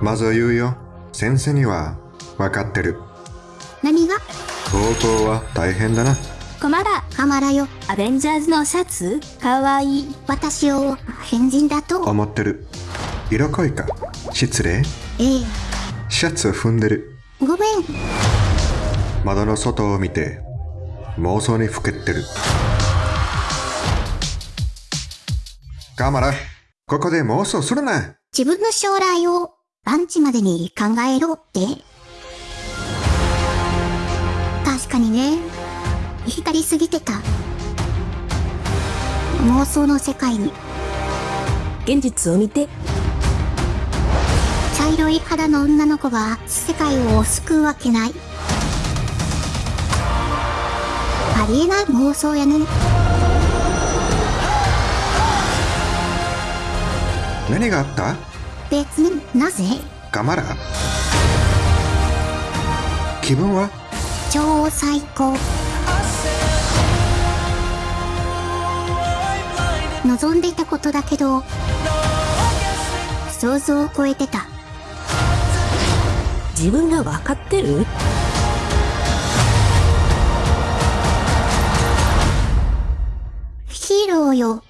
まず言うよ。先生には分かってる。何が？高校は大変だな。コマラ、カマラよ。アベンジャーズのシャツ？かわいい。私を変人だと？思ってる。色恋か？失礼。ええ。シャツを踏んでる。ごめん。窓の外を見て妄想にふけってる。カマラ、ここで妄想するな。自分の将来をランチまでに考えろって。確かにね。浸りすぎてた。妄想の世界に。現実を見て。茶色い肌の女の子が世界を救うわけない。ありえない妄想やね。何があった？別になぜ？カマラ？気分は？超最高。望んでいたことだけど、想像を超えてた。自分が分かってる？ヒーローよ。